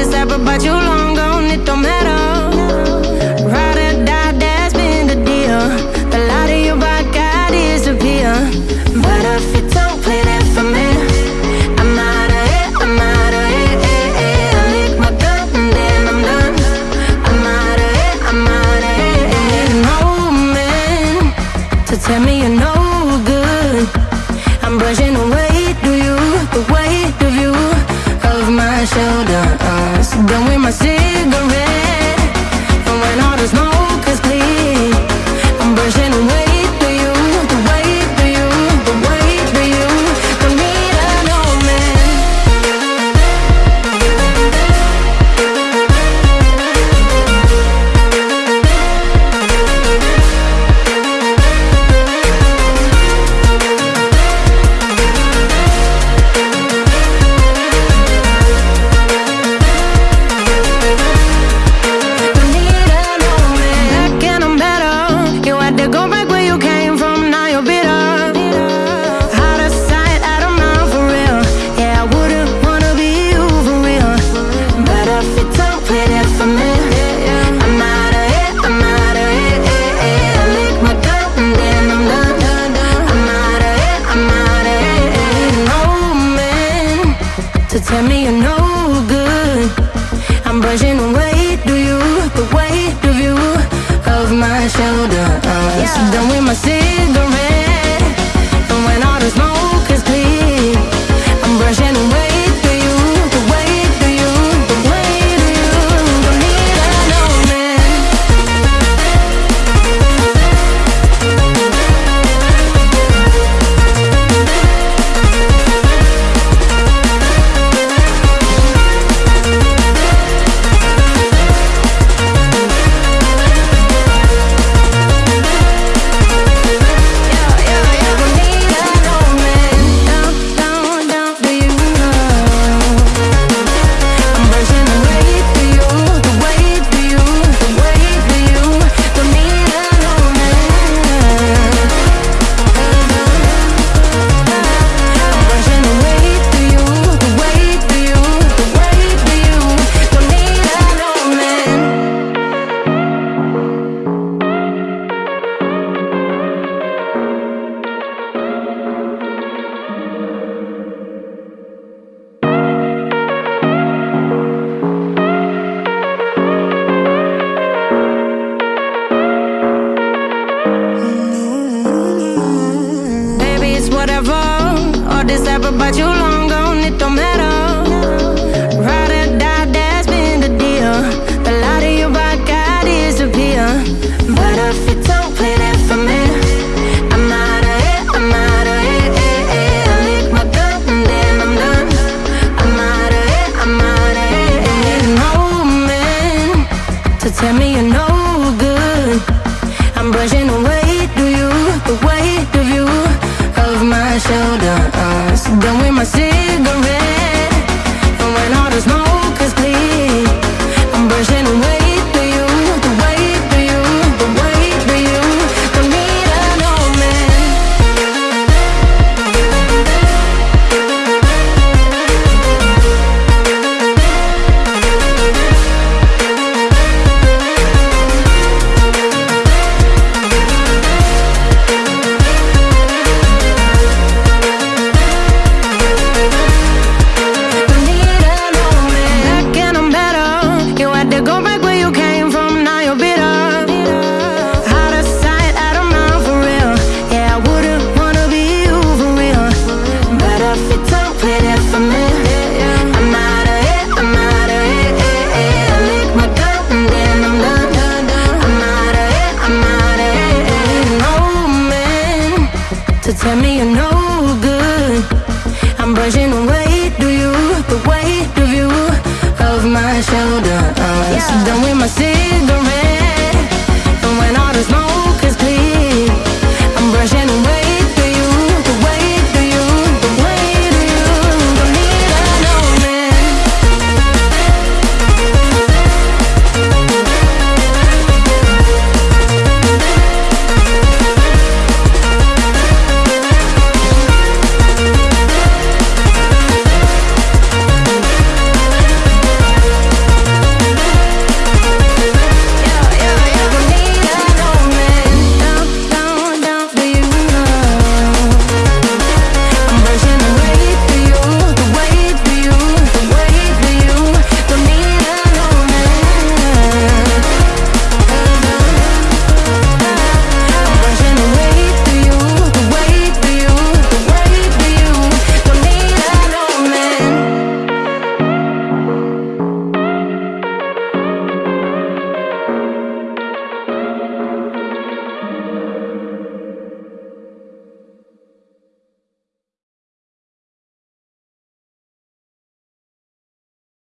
this apple, but you long gone, it don't matter. Ride or die, that's been the deal. The light of your. But if you don't play I'm out of I'm out of eh, eh. I lick my and then I'm done. I'm out of I'm out of eh. No man to tell me you know. Tell me you're no good. I'm brushing away do you The weight of you Of my shoulder yeah. done with my cigarette. but you long Tell me you're no good. I'm brushing away, do you? The weight of you, of my shoulder. Uh, yeah. Done with my cigarette.